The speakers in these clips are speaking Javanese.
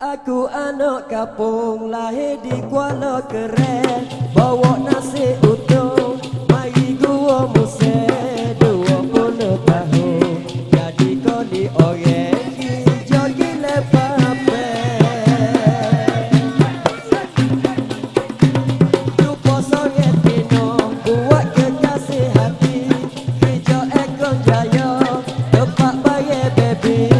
Aku anak kampung lahir di Kuala Keren Bawa nasi utuh, mari gua muse Dua puluh tahun, jadi kau di oyek Hijau gila pape Dupo songet minum, buat kekasih hati. Hijau ekon jaya, tempat bayar baby.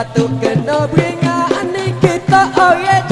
batu kena bringa ani kita oh yeah